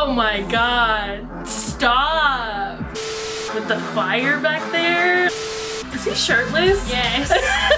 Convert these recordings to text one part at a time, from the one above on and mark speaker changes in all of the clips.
Speaker 1: Oh my god. Stop. With the fire back there. Is he shirtless?
Speaker 2: Yes.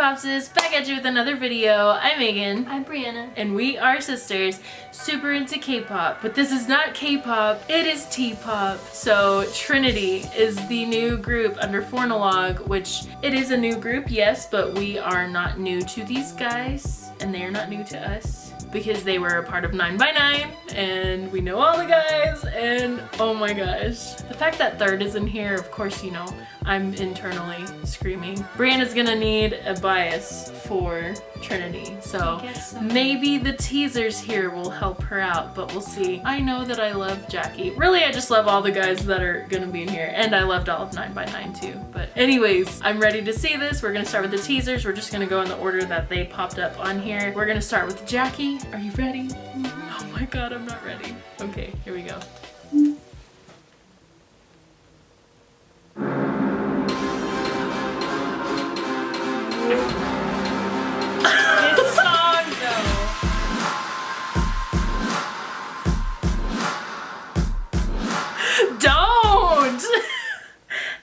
Speaker 1: guys, we are K-Popsis, back at you with another video. I'm Megan.
Speaker 2: I'm Brianna.
Speaker 1: And we are sisters, super into K-pop. But this is not K-pop, it is T-pop. So Trinity is the new group under 4NOLOGUE, which it is a new group, yes, but we are not new to these guys. And they are not new to us because they were a part of 9 by 9 and we know all the guys and oh my gosh. The fact that third is in here, of course, you know, I'm internally screaming. Brianna's gonna need a bias for Trinity, so,
Speaker 2: so.
Speaker 1: maybe the teasers here will help her out, but we'll see. I know that I love Jackie. Really, I just love all the guys that are gonna be in here, and I loved all of 9 by 9 too. But anyways, I'm ready to see this. We're gonna start with the teasers. We're just gonna go in the order that they popped up on here. We're gonna start with Jackie. Are you ready? Mm-hmm. Oh my god, I'm not ready. Okay, here we go.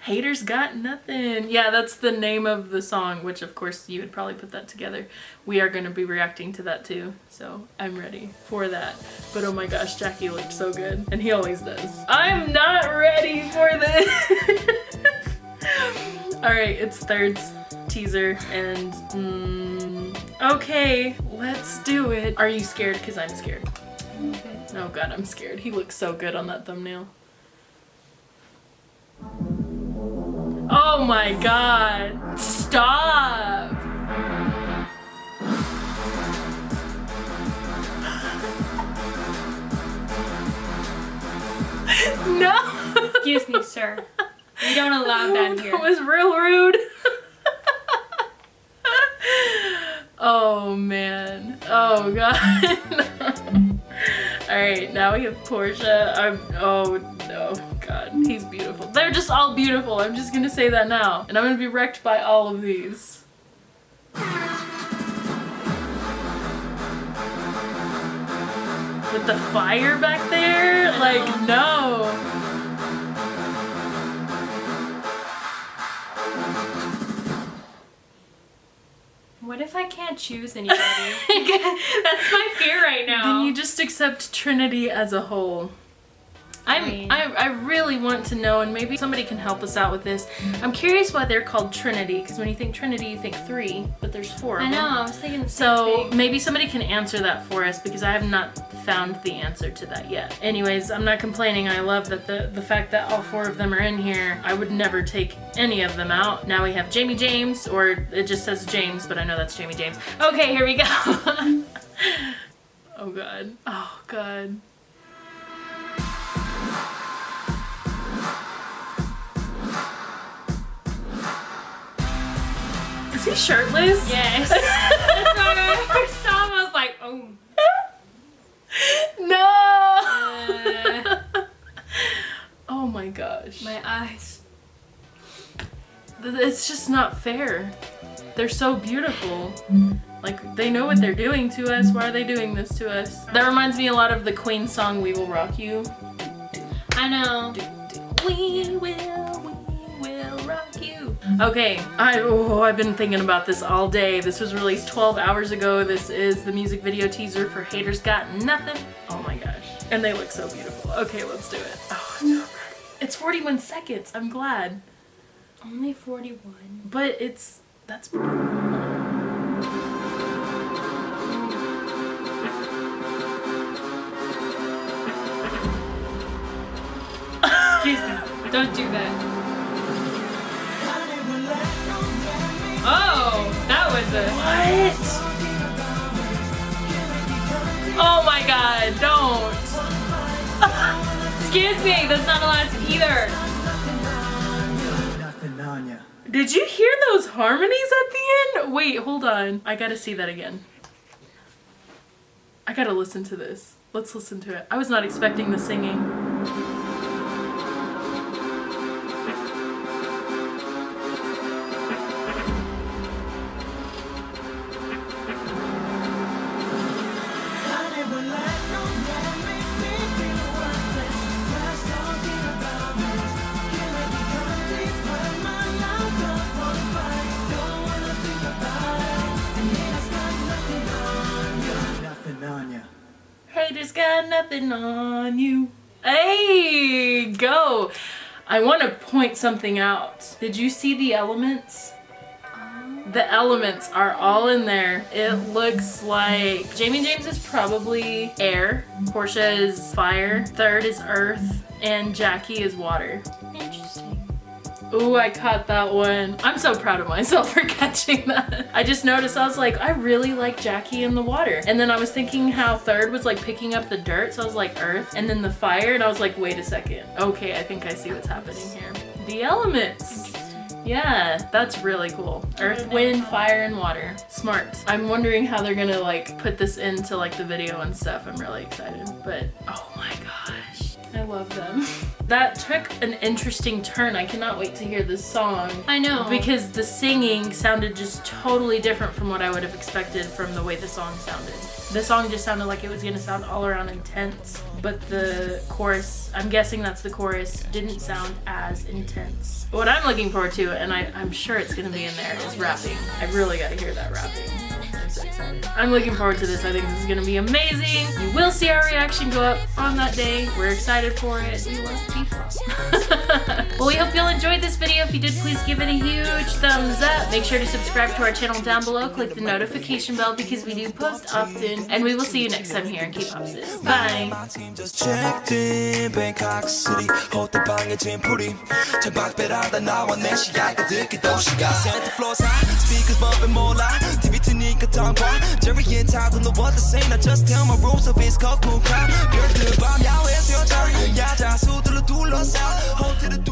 Speaker 1: Haters got nothing. Yeah, that's the name of the song, which of course you would probably put that together. We are going to be reacting to that too, so I'm ready for that. But oh my gosh, Jackie looked so good, and he always does. I'm not ready for this! Alright, it's Third's teaser, and mm, okay, let's do it. Are you scared? Because I'm scared. Oh god, I'm scared. He looks so good on that thumbnail. Oh my god. Stop. no.
Speaker 2: Excuse me, sir. We don't allow that here.
Speaker 1: That was real rude. oh man. Oh god. Alright, now we have Porsche. I'm oh no, god, he's beautiful. They're just all beautiful. I'm just gonna say that now. And I'm gonna be wrecked by all of these. With the fire back there? Like, no.
Speaker 2: What if I can't choose anybody? That's my fear right now.
Speaker 1: Then you just accept Trinity as a whole. I'm, I, I really want to know, and maybe somebody can help us out with this. I'm curious why they're called Trinity, because when you think Trinity, you think three, but there's four of
Speaker 2: I know. I was thinking the
Speaker 1: So maybe somebody can answer that for us, because I have not found the answer to that yet. Anyways, I'm not complaining. I love that the, the fact that all four of them are in here. I would never take any of them out. Now we have Jamie James, or it just says James, but I know that's Jamie James. Okay, here we go. oh god. Oh god. Shirtless?
Speaker 2: Yes. That's why I first saw I was like, oh.
Speaker 1: No! oh my gosh.
Speaker 2: My eyes.
Speaker 1: It's just not fair. They're so beautiful. Like, they know what they're doing to us. Why are they doing this to us? That reminds me a lot of the Queen song, We Will Rock You.
Speaker 2: I know.
Speaker 1: We will, Okay, I, oh, I've been thinking about this all day. This was released 12 hours ago. This is the music video teaser for Haters Got Nothing. Oh my gosh. And they look so beautiful. Okay, let's do it. Oh, ready. It's 41 seconds. I'm glad.
Speaker 2: Only 41.
Speaker 1: But it's, that's.
Speaker 2: Don't do that. Oh, that was a.
Speaker 1: What? Oh my god, don't.
Speaker 2: Excuse me, that's not allowed to either.
Speaker 3: Nothing on ya.
Speaker 1: Did you hear those harmonies at the end? Wait, hold on. I gotta see that again. I gotta listen to this. Let's listen to it. I was not expecting the singing.
Speaker 3: Nothing on
Speaker 1: you. Hey, go. I want to point something out. Did you see the elements? Ah. The elements are all in there. It looks like Jamie James is probably air, Porsche is fire, third is earth, and Jackie is water. Ooh, I caught that one. I'm so proud of myself for catching that. I just noticed, I was like, I really like Jackie in the water. And then I was thinking how third was like picking up the dirt, so I was like earth, and then the fire, and I was like, wait a second. Okay, I think I see what's happening here. The elements. Yeah, that's really cool. Earth, wind, fire, and water. Smart. I'm wondering how they're gonna like put this into like the video and stuff. I'm really excited. But oh my gosh, I love them. That took an interesting turn. I cannot wait to hear this song.
Speaker 2: I know.
Speaker 1: Because the singing sounded just totally different from what I would have expected from the way the song sounded. The song just sounded like it was gonna sound all around intense, but the chorus, I'm guessing that's the chorus, didn't sound as intense. What I'm looking forward to, and I, I'm sure it's gonna be in there, is rapping. I really gotta hear that rapping excited. I'm looking forward to this. I think this is gonna be amazing. You will see our reaction go up on that day. We're excited for it. We love T-Floss. well, we hope you all enjoyed this video. If you did, please give it a huge thumbs up. Make sure to subscribe to our channel down below. Click the notification bell because we do post often. And we will see you next time here in K-Pop Sis. Bye!
Speaker 4: Santa Claus speakers bumping more loud, TV 트니까 tongue Jerry and Todd don't know what to say I just tell my rules of it's called cool crowd 별들 밤 야외에서 여자 야자 수들로 둘러싸 호텔을